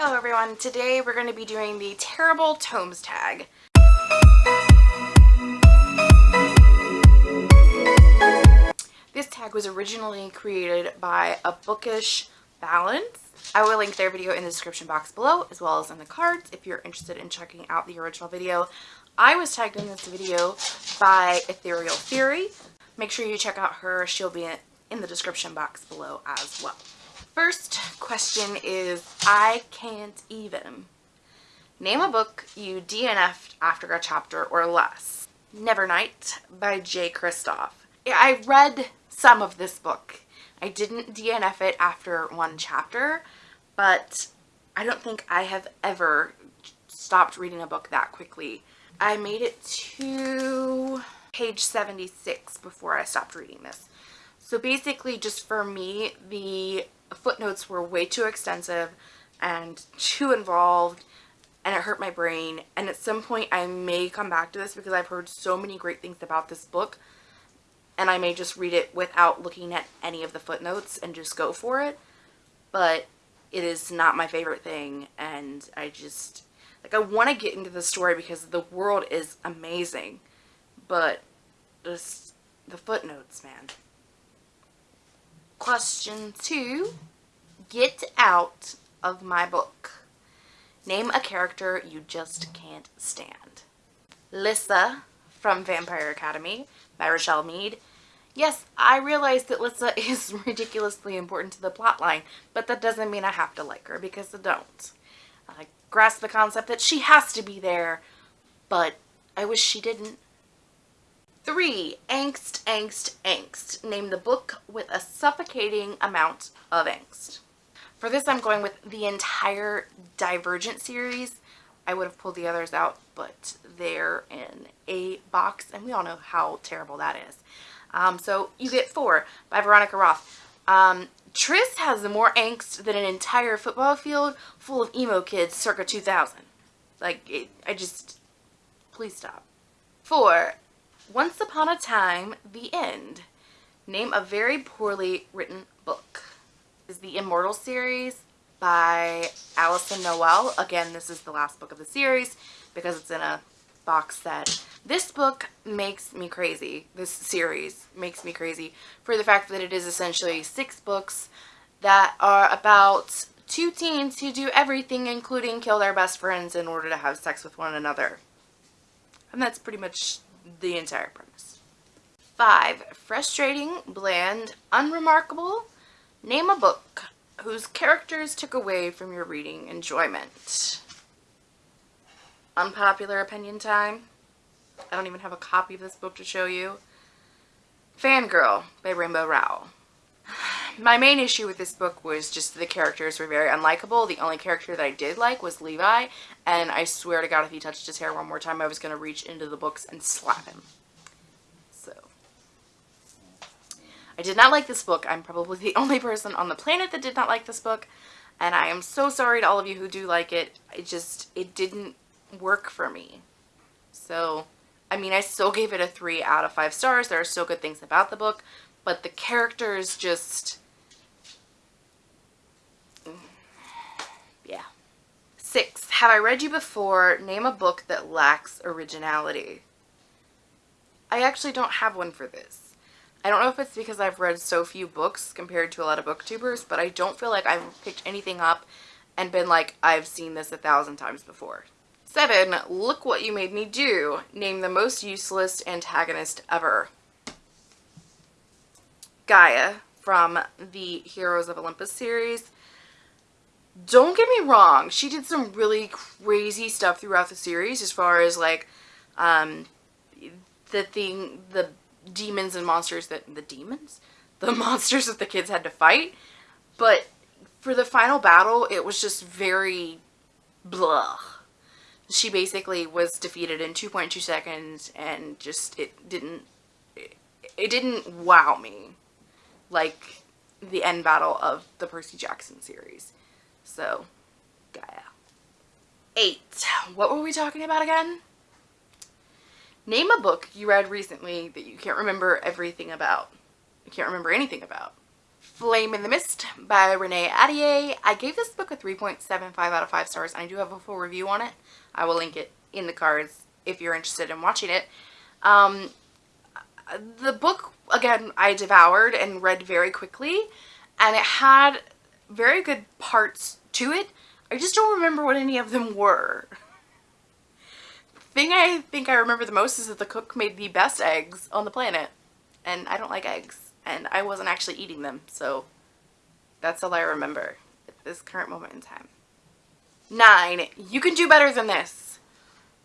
Hello everyone, today we're going to be doing the Terrible Tomes tag. This tag was originally created by A Bookish Balance. I will link their video in the description box below as well as in the cards if you're interested in checking out the original video. I was tagged in this video by Ethereal Theory. Make sure you check out her. She'll be in the description box below as well. First question is, I can't even. Name a book you DNF'd after a chapter or less. Nevernight by Jay Kristoff. I read some of this book. I didn't DNF it after one chapter, but I don't think I have ever stopped reading a book that quickly. I made it to page 76 before I stopped reading this. So basically just for me, the footnotes were way too extensive and too involved and it hurt my brain. And at some point I may come back to this because I've heard so many great things about this book and I may just read it without looking at any of the footnotes and just go for it. But it is not my favorite thing and I just like I want to get into the story because the world is amazing but just the footnotes man Question two, get out of my book. Name a character you just can't stand. Lissa from Vampire Academy by Richelle Mead. Yes, I realize that Lissa is ridiculously important to the plotline, but that doesn't mean I have to like her because I don't. I grasp the concept that she has to be there, but I wish she didn't. Three, angst, angst, angst. Name the book with a amount of angst. For this, I'm going with the entire Divergent series. I would have pulled the others out, but they're in a box, and we all know how terrible that is. Um, so you get four by Veronica Roth. Um, Tris has more angst than an entire football field full of emo kids circa 2000. Like, it, I just, please stop. Four, once Upon a Time, The End. Name a very poorly written book. Is the Immortal series by Alyson Noël. Again, this is the last book of the series because it's in a box set. This book makes me crazy. This series makes me crazy for the fact that it is essentially six books that are about two teens who do everything including kill their best friends in order to have sex with one another. And that's pretty much the entire premise. Five, frustrating, bland, unremarkable. Name a book whose characters took away from your reading enjoyment. Unpopular opinion time. I don't even have a copy of this book to show you. Fangirl by Rainbow Rowell. My main issue with this book was just the characters were very unlikable. The only character that I did like was Levi, and I swear to God if he touched his hair one more time, I was going to reach into the books and slap him. So, I did not like this book. I'm probably the only person on the planet that did not like this book, and I am so sorry to all of you who do like it. It just, it didn't work for me. So, I mean, I still gave it a 3 out of 5 stars. There are still good things about the book, but the characters just Yeah. Six, have I read you before? Name a book that lacks originality. I actually don't have one for this. I don't know if it's because I've read so few books compared to a lot of booktubers, but I don't feel like I've picked anything up and been like, I've seen this a thousand times before. Seven, look what you made me do. Name the most useless antagonist ever. Gaia from the Heroes of Olympus series don't get me wrong, she did some really crazy stuff throughout the series as far as like um, the thing, the demons and monsters that, the demons? The monsters that the kids had to fight. But for the final battle, it was just very blah. She basically was defeated in 2.2 seconds and just, it didn't, it, it didn't wow me like the end battle of the Percy Jackson series. So, Gaia. Eight. What were we talking about again? Name a book you read recently that you can't remember everything about. You can't remember anything about. Flame in the Mist by Renee Ahdieh. I gave this book a 3.75 out of 5 stars and I do have a full review on it. I will link it in the cards if you're interested in watching it. Um, the book, again, I devoured and read very quickly and it had very good parts to it. I just don't remember what any of them were. thing I think I remember the most is that the cook made the best eggs on the planet and I don't like eggs and I wasn't actually eating them, so that's all I remember at this current moment in time. Nine, you can do better than this.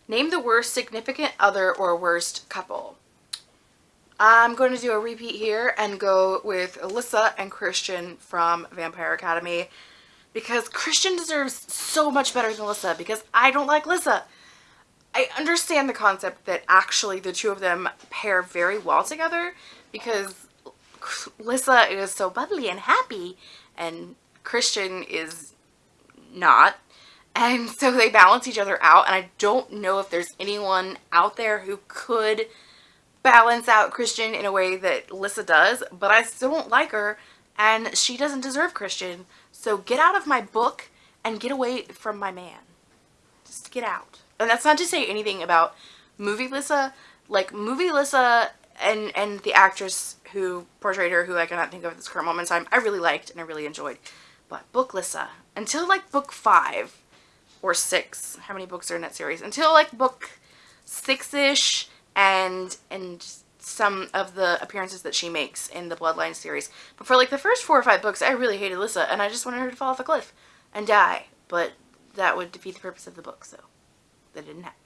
Name the worst significant other or worst couple. I'm going to do a repeat here and go with Alyssa and Christian from Vampire Academy because Christian deserves so much better than Alyssa because I don't like Alyssa. I understand the concept that actually the two of them pair very well together because Lissa is so bubbly and happy and Christian is not. And so they balance each other out and I don't know if there's anyone out there who could balance out Christian in a way that Lissa does, but I still don't like her and she doesn't deserve Christian. So get out of my book and get away from my man. Just get out. And that's not to say anything about movie Lissa. Like movie Lissa and and the actress who portrayed her, who I cannot think of at this current moment in time, I really liked and I really enjoyed. But book Lissa, until like book five or six, how many books are in that series? Until like book six-ish and and some of the appearances that she makes in the Bloodline series. But for like the first four or five books, I really hated Lissa and I just wanted her to fall off a cliff and die. But that would defeat the purpose of the book, so that didn't happen.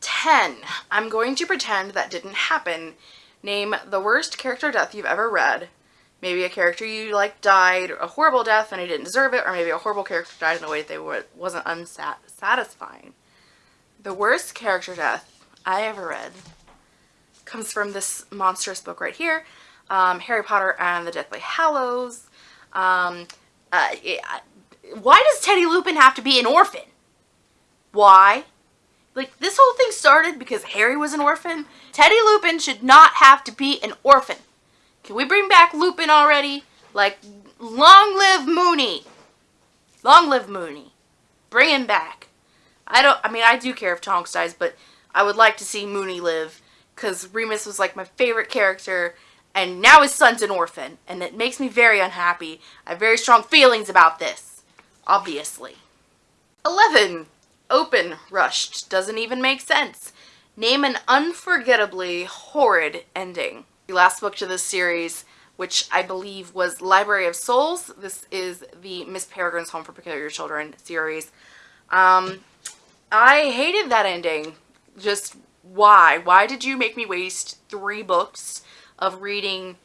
10. I'm going to pretend that didn't happen Name the worst character death you've ever read. Maybe a character you like died a horrible death and he didn't deserve it, or maybe a horrible character died in a way that they were, wasn't unsatisfying. The worst character death I ever read comes from this monstrous book right here, um, Harry Potter and the Deathly Hallows. Um, uh, why does Teddy Lupin have to be an orphan? Why? Like, this whole thing started because Harry was an orphan. Teddy Lupin should not have to be an orphan. Can we bring back Lupin already? Like, long live Moony. Long live Moony. Bring him back. I don't, I mean, I do care if Tonks dies, but I would like to see Moony live. Because Remus was like my favorite character. And now his son's an orphan. And it makes me very unhappy. I have very strong feelings about this. Obviously. 11 open rushed doesn't even make sense. Name an unforgettably horrid ending. The last book to this series, which I believe was Library of Souls. This is the Miss Peregrine's Home for Peculiar Children series. Um, I hated that ending. Just why? Why did you make me waste three books of reading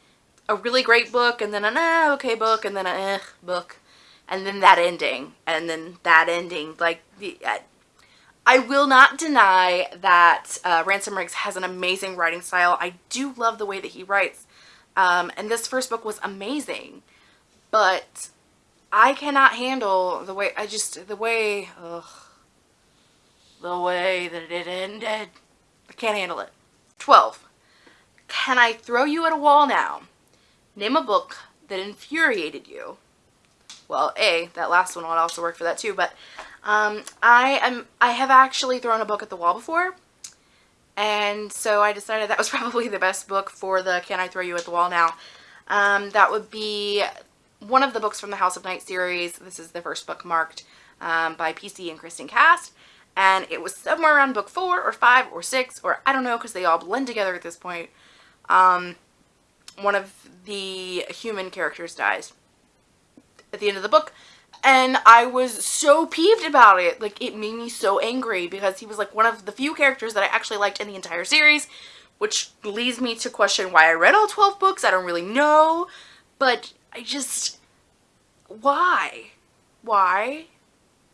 a really great book and then an eh, okay book and then a eh book and then that ending and then that ending like the uh, I will not deny that uh, Ransom Riggs has an amazing writing style. I do love the way that he writes. Um, and this first book was amazing. But I cannot handle the way, I just, the way, ugh, the way that it ended. I can't handle it. 12. Can I throw you at a wall now? Name a book that infuriated you. Well, A, that last one would also work for that too, but um, I am I have actually thrown a book at the wall before and so I decided that was probably the best book for the Can I Throw You at the Wall Now. Um, that would be one of the books from the House of Night series. This is the first book marked um, by PC and Kristen Cast and it was somewhere around book four or five or six or I don't know because they all blend together at this point. Um, one of the human characters dies at the end of the book and I was so peeved about it. Like, it made me so angry because he was like one of the few characters that I actually liked in the entire series, which leads me to question why I read all 12 books. I don't really know, but I just, why? Why?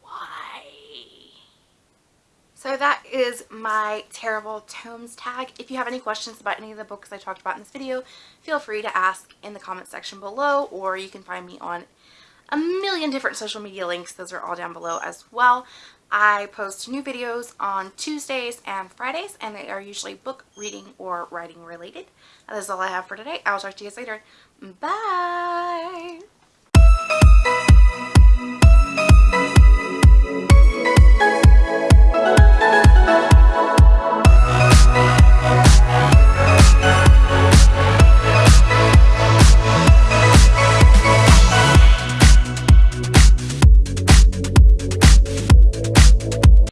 Why? So that is my terrible tomes tag. If you have any questions about any of the books I talked about in this video, feel free to ask in the comment section below or you can find me on a million different social media links. Those are all down below as well. I post new videos on Tuesdays and Fridays and they are usually book reading or writing related. That is all I have for today. I'll talk to you guys later. Bye!